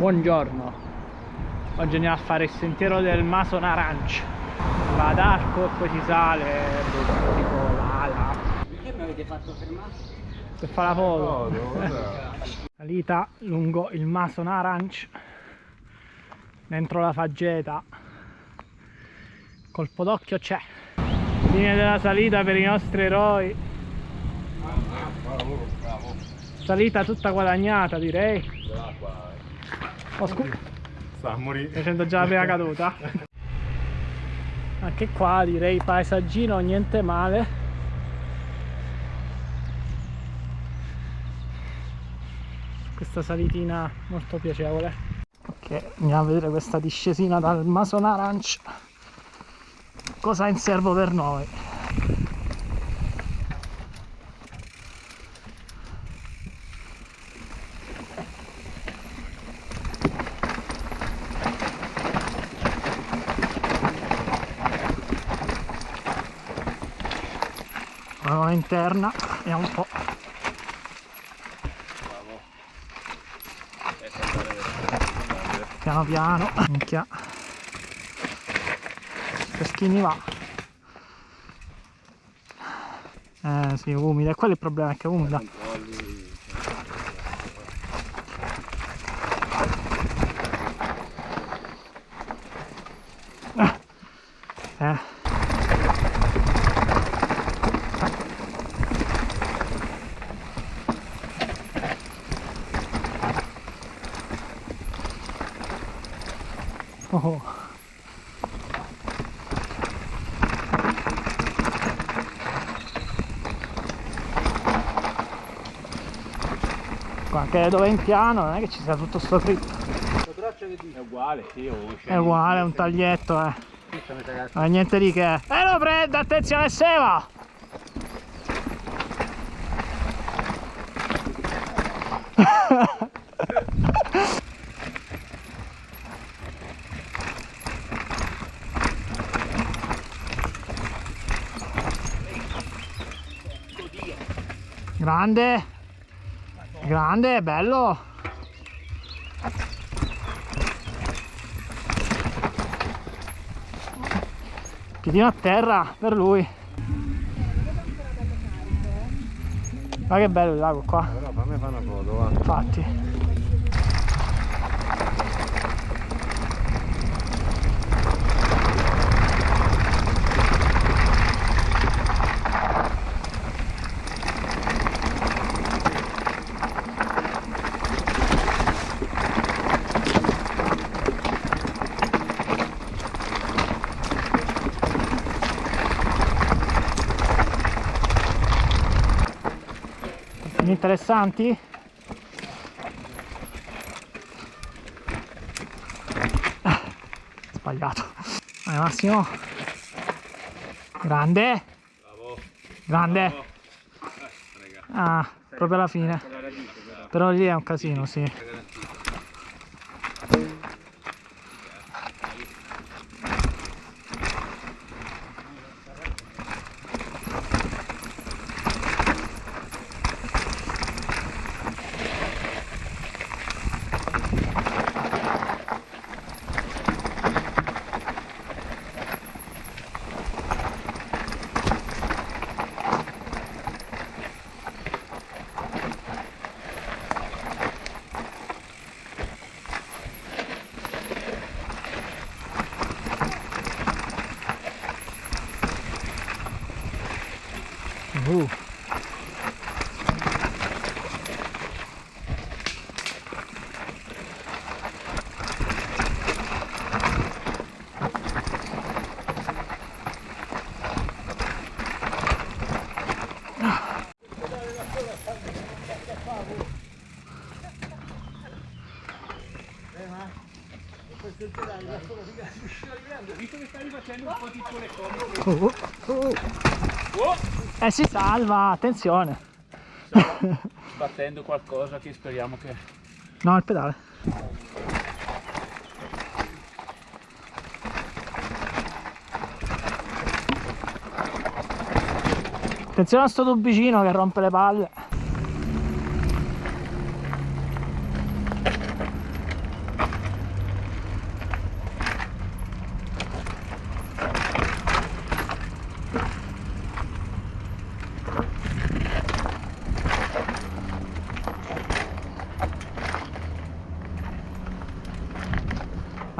Buongiorno. Oggi andiamo a fare il sentiero del Mason Aranch Va ad arco e poi si sale boh, tipo là Perché mi avete fatto fermare? Per fare la foto. Salita lungo il Mason Aranch Dentro la faggeta. Colpo d'occhio c'è. Fine della salita per i nostri eroi. Salita tutta guadagnata direi Oh, scu- Sta a morire. facendo già la prima caduta. Anche qua direi paesaggino niente male. Questa salitina molto piacevole. Ok andiamo a vedere questa discesina dal Mason Aranch cosa ha in serbo per noi Prova interna vediamo un po' piano piano minchia. Peschini va. Eh sì umida quello è il problema è che è umida eh Oh. Qua anche dove è in piano non è che ci sia tutto sto fritto È uguale, sì, oh, è uguale è un taglietto eh. È niente di che. Eh lo prende attenzione Seva grande. Grande bello. Piedino a terra per lui. Ma che bello il lago qua. Infatti interessanti? Ah, sbagliato. Vai Massimo. Grande. Grande. Ah proprio alla fine. Però. Lì è un casino sì Uh. Oh, oh, oh. Eh si salva, attenzione. Battendo qualcosa che speriamo che... No, il pedale. Attenzione a sto tubicino che rompe le palle.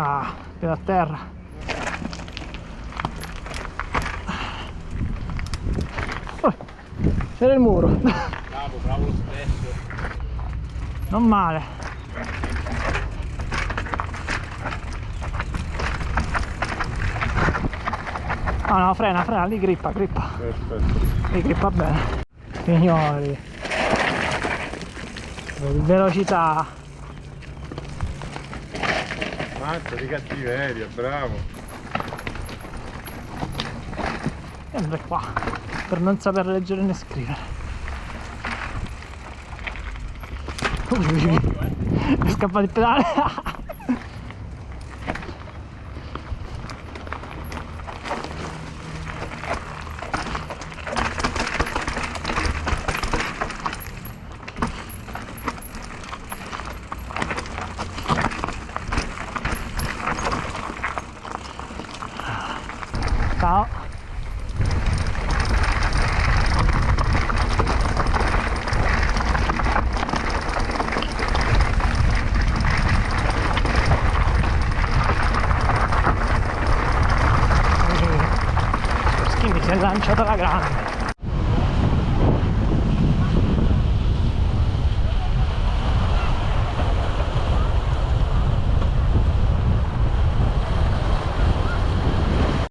Ah, a terra. Oh, c'era il muro. Bravo, bravo lo stesso. Non male. No, no, frena, frena, lì grippa, grippa. Aspetta. Lì grippa bene. Signori. Velocità. Mazza di cattiveria, bravo. Sempre qua. Per non saper leggere né scrivere. Ui, ui, ui. È scappato il pedale. Lanciato la grande.